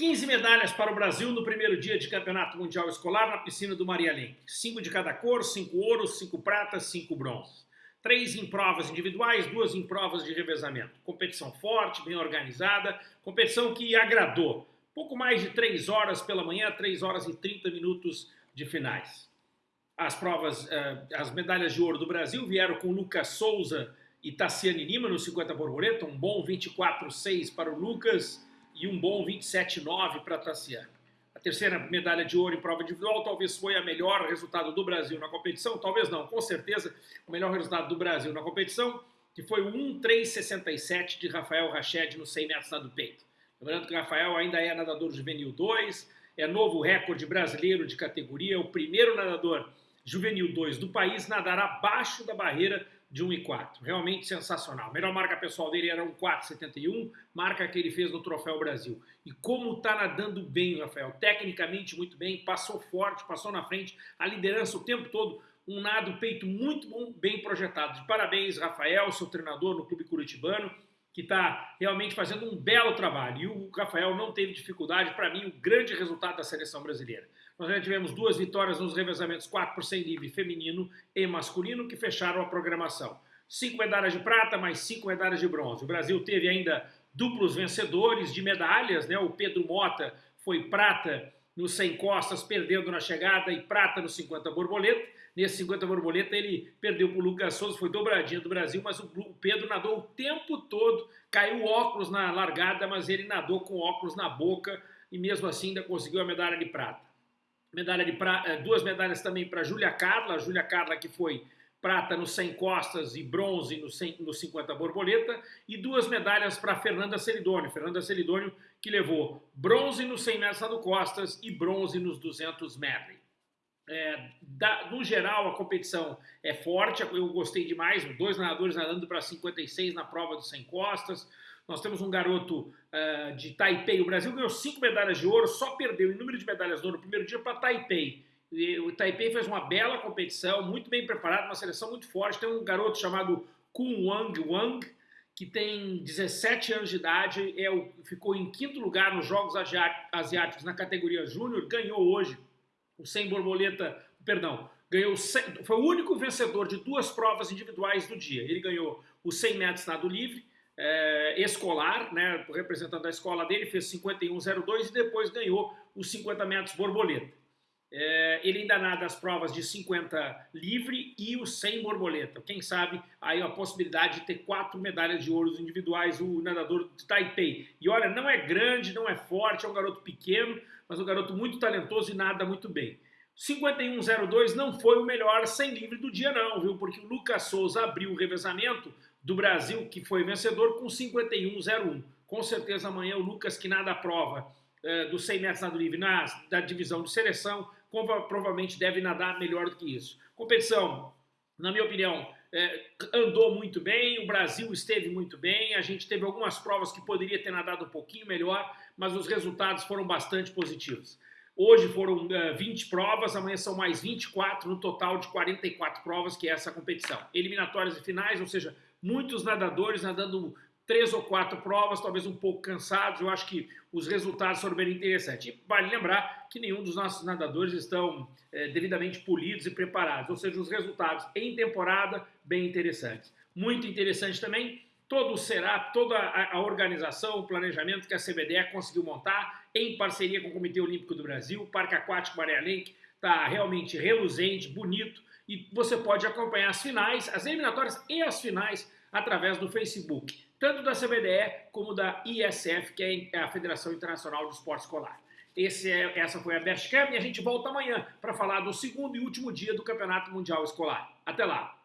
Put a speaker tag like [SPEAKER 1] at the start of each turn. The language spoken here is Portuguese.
[SPEAKER 1] 15 medalhas para o Brasil no primeiro dia de Campeonato Mundial Escolar na piscina do Maria Lenk. Cinco de cada cor, cinco ouros, cinco pratas, cinco bronzes. Três em provas individuais, duas em provas de revezamento. Competição forte, bem organizada, competição que agradou. Pouco mais de três horas pela manhã, três horas e 30 minutos de finais. As provas, eh, as medalhas de ouro do Brasil vieram com Lucas Souza e Tassiane Lima no 50 borboleta, um bom 24-6 para o Lucas, e um bom 27,9 para Tassiano. A terceira medalha de ouro em prova individual talvez foi a melhor resultado do Brasil na competição, talvez não, com certeza o melhor resultado do Brasil na competição, que foi o 1,367 de Rafael Rached no 100 metros nado peito. Lembrando que o Rafael ainda é nadador juvenil 2, é novo recorde brasileiro de categoria, o primeiro nadador juvenil 2 do país nadar abaixo da barreira de 1,4. Realmente sensacional. A melhor marca pessoal dele era um 4,71, marca que ele fez no Troféu Brasil. E como tá nadando bem Rafael, tecnicamente muito bem, passou forte, passou na frente, a liderança o tempo todo, um nado peito muito bom, bem projetado. De parabéns, Rafael, seu treinador no Clube Curitibano, que está realmente fazendo um belo trabalho. E o Rafael não teve dificuldade, para mim, o grande resultado da seleção brasileira. Nós já tivemos duas vitórias nos revezamentos 4 por 100 livre feminino e masculino que fecharam a programação. Cinco medalhas de prata, mais cinco medalhas de bronze. O Brasil teve ainda duplos vencedores de medalhas, né? O Pedro Mota foi prata no 100 costas, perdendo na chegada, e prata no 50 borboleta. Nesse 50 borboleta ele perdeu para o Lucas Souza, foi dobradinha do Brasil, mas o Pedro nadou o tempo todo, caiu óculos na largada, mas ele nadou com óculos na boca e mesmo assim ainda conseguiu a medalha de prata medalha de pra... Eh, duas medalhas também para Júlia Carla, Júlia Carla que foi prata no 100 costas e bronze no, 100, no 50 borboleta, e duas medalhas para Fernanda Celidônio, Fernanda Celidônio que levou bronze no 100 metros no costas e bronze nos 200 medley. É, da, no geral, a competição é forte, eu gostei demais, dois nadadores nadando para 56 na prova dos 100 costas, nós temos um garoto uh, de Taipei. O Brasil ganhou cinco medalhas de ouro, só perdeu em número de medalhas de ouro no primeiro dia para Taipei. E o Taipei fez uma bela competição, muito bem preparado, uma seleção muito forte. Tem um garoto chamado Kun Wang Wang, que tem 17 anos de idade, é o, ficou em quinto lugar nos Jogos Asiáticos na categoria Júnior, ganhou hoje o 100 borboleta, perdão, ganhou foi o único vencedor de duas provas individuais do dia. Ele ganhou o 100 metros nado livre é, escolar, né, representando a escola dele, fez 51,02 e depois ganhou os 50 metros borboleta. É, ele ainda nada as provas de 50 livre e o 100 borboleta. Quem sabe aí a possibilidade de ter quatro medalhas de ouro individuais, o nadador de Taipei. E olha, não é grande, não é forte, é um garoto pequeno, mas um garoto muito talentoso e nada muito bem. 51,02 não foi o melhor 100 livre do dia não, viu? Porque o Lucas Souza abriu o revezamento do Brasil, que foi vencedor, com 51,01. Com certeza amanhã o Lucas, que nada prova é, dos 100 metros nado livre na, da divisão de seleção, provavelmente deve nadar melhor do que isso. Competição, na minha opinião, é, andou muito bem, o Brasil esteve muito bem, a gente teve algumas provas que poderia ter nadado um pouquinho melhor, mas os resultados foram bastante positivos. Hoje foram uh, eh, 20 provas, amanhã são mais 24, no total de 44 provas, que é essa competição. Eliminatórias e finais, ou seja, muitos nadadores nadando três ou quatro provas, talvez um pouco cansados. Eu acho que os resultados foram bem interessantes. E vale lembrar que nenhum dos nossos nadadores estão é, devidamente polidos e preparados, ou seja, os resultados em temporada bem interessantes. Muito interessante também todo o SERAP, toda a, a, organização, o planejamento que a CBDE conseguiu montar em parceria com o Comitê Olímpico do Brasil, o Parque Aquático Maria Lenk, está realmente reluzente, bonito, e você pode acompanhar as finais, as eliminatórias e as finais através do Facebook, tanto da CBDE como da ISF, que é a Federação Internacional do Esporte Escolar. Esse é, essa foi a Best Camp e a gente volta amanhã para falar do segundo e último dia do Campeonato Mundial Escolar. Até lá!